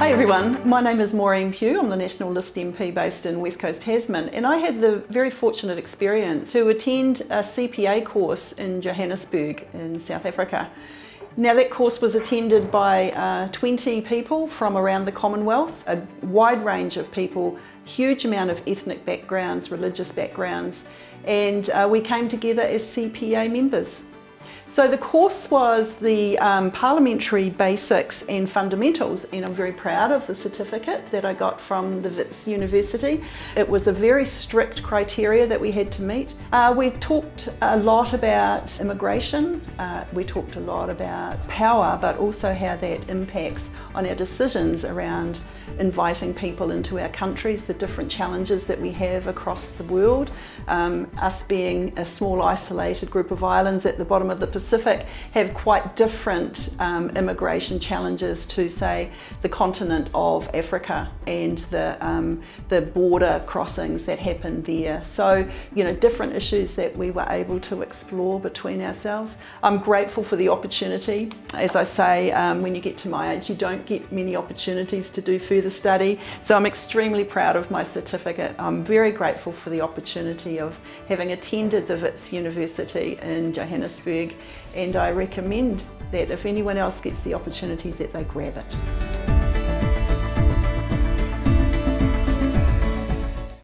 Hi everyone, my name is Maureen Pugh. I'm the National List MP based in West Coast Tasman and I had the very fortunate experience to attend a CPA course in Johannesburg in South Africa. Now that course was attended by uh, 20 people from around the Commonwealth, a wide range of people, huge amount of ethnic backgrounds, religious backgrounds, and uh, we came together as CPA members. So the course was the um, Parliamentary Basics and Fundamentals and I'm very proud of the certificate that I got from the Wits University. It was a very strict criteria that we had to meet. Uh, we talked a lot about immigration, uh, we talked a lot about power but also how that impacts on our decisions around inviting people into our countries, the different challenges that we have across the world. Um, us being a small isolated group of islands at the bottom of the Pacific have quite different um, immigration challenges to say the continent of Africa and the, um, the border crossings that happen there. So, you know, different issues that we were able to explore between ourselves. I'm grateful for the opportunity. As I say, um, when you get to my age, you don't get many opportunities to do further study. So I'm extremely proud of my certificate. I'm very grateful for the opportunity of having attended the Wits University in Johannesburg and I recommend that if anyone else gets the opportunity that they grab it.